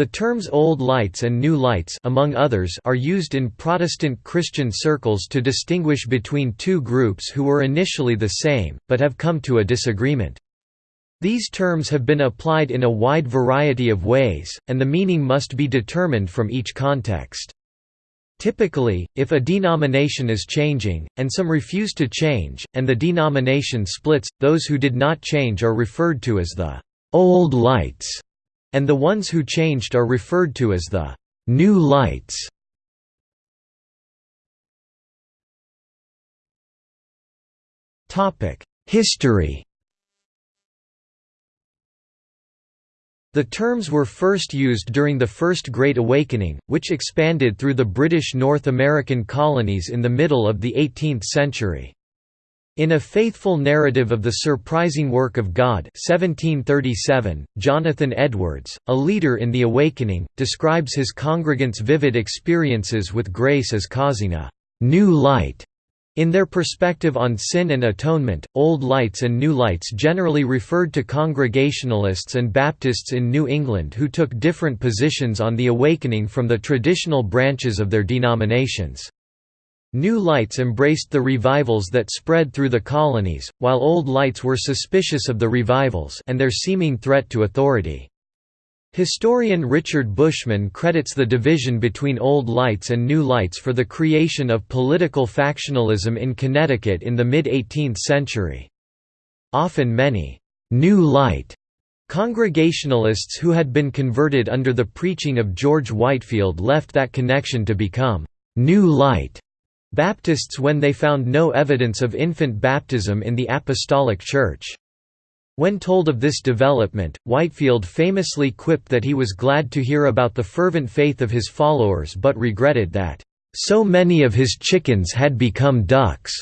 The terms Old Lights and New Lights among others are used in Protestant Christian circles to distinguish between two groups who were initially the same, but have come to a disagreement. These terms have been applied in a wide variety of ways, and the meaning must be determined from each context. Typically, if a denomination is changing, and some refuse to change, and the denomination splits, those who did not change are referred to as the «old lights», and the ones who changed are referred to as the «new lights». History The terms were first used during the First Great Awakening, which expanded through the British North American colonies in the middle of the 18th century. In A Faithful Narrative of the Surprising Work of God 1737, Jonathan Edwards, a leader in the Awakening, describes his congregants' vivid experiences with grace as causing a «new light» In their perspective on sin and atonement, Old Lights and New Lights generally referred to Congregationalists and Baptists in New England who took different positions on the awakening from the traditional branches of their denominations. New Lights embraced the revivals that spread through the colonies, while Old Lights were suspicious of the revivals and their seeming threat to authority. Historian Richard Bushman credits the division between Old Lights and New Lights for the creation of political factionalism in Connecticut in the mid-18th century. Often many «New Light» Congregationalists who had been converted under the preaching of George Whitefield left that connection to become «New Light» Baptists when they found no evidence of infant baptism in the Apostolic Church. When told of this development, Whitefield famously quipped that he was glad to hear about the fervent faith of his followers but regretted that, "...so many of his chickens had become ducks."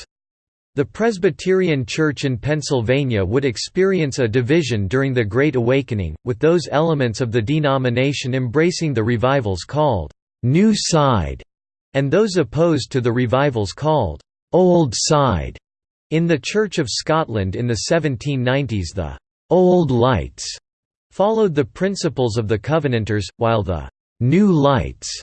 The Presbyterian Church in Pennsylvania would experience a division during the Great Awakening, with those elements of the denomination embracing the revivals called, "...new side", and those opposed to the revivals called, "...old side". In the Church of Scotland in the 1790s the «Old Lights» followed the principles of the Covenanters, while the «New Lights»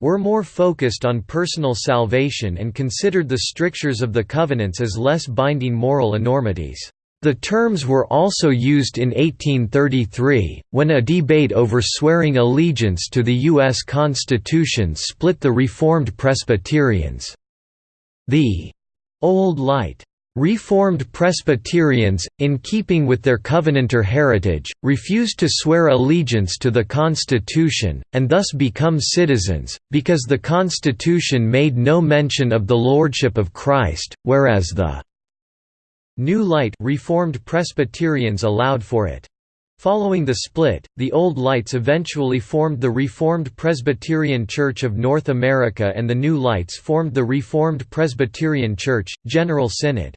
were more focused on personal salvation and considered the strictures of the covenants as less binding moral enormities. The terms were also used in 1833, when a debate over swearing allegiance to the U.S. Constitution split the Reformed Presbyterians. The «Old Light» Reformed Presbyterians, in keeping with their Covenanter heritage, refused to swear allegiance to the Constitution, and thus become citizens, because the Constitution made no mention of the Lordship of Christ, whereas the New Light Reformed Presbyterians allowed for it. Following the split, the Old Lights eventually formed the Reformed Presbyterian Church of North America and the New Lights formed the Reformed Presbyterian Church, General Synod.